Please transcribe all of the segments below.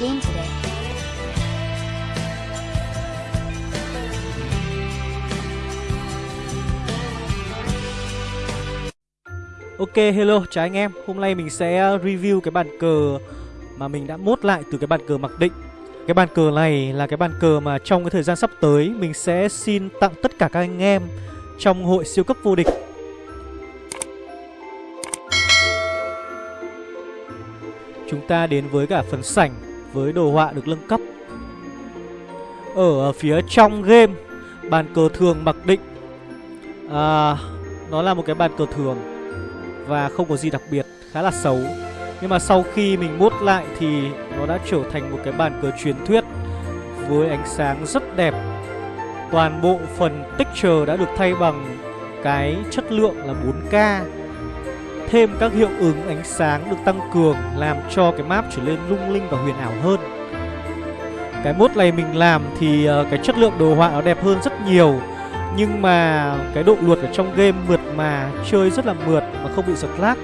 game today. Ok, hello, chào anh em. Hôm nay mình sẽ ờ, review cái bàn cờ Mà mình đã mốt lại từ cái bàn cờ mặc định. Cái bàn cờ này là cái bàn cờ mà trong cái thời gian sắp tới Mình sẽ xin tặng tất cả các anh em Trong hội siêu cấp vô địch. Chúng ta đến với cả phần sảnh. Với đồ họa được nâng cấp Ở phía trong game Bàn cờ thường mặc định à, Nó là một cái bàn cờ thường và không có gì đặc biệt, khá là xấu. Nhưng mà sau khi mình mốt lại thì nó đã trở thành một cái bàn cờ truyền thuyết với ánh sáng rất đẹp. Toàn bộ phần texture đã được thay bằng cái chất lượng là 4K. Thêm các hiệu ứng ánh sáng được tăng cường làm cho cái map trở nên lung linh và huyền ảo hơn. Cái mốt này mình làm thì ờ, cái chất lượng đồ họa nó đẹp hơn rất nhiều, nhưng mà cái độ luật ở trong game mượt mà, Chơi rất là mượt mà không bị giật lag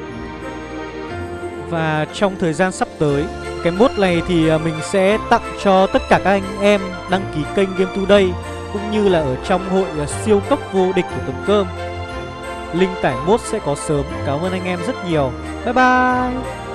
Và trong thời gian sắp tới, Cái mốt này thì ờ, mình sẽ tặng cho tất cả các anh em đăng ký kênh Game Today, Cũng như là ở trong hội ờ, siêu cấp vô địch của Tầm Cơm Link tải mốt sẽ có sớm. Cảm ơn anh em rất nhiều. Bye bye.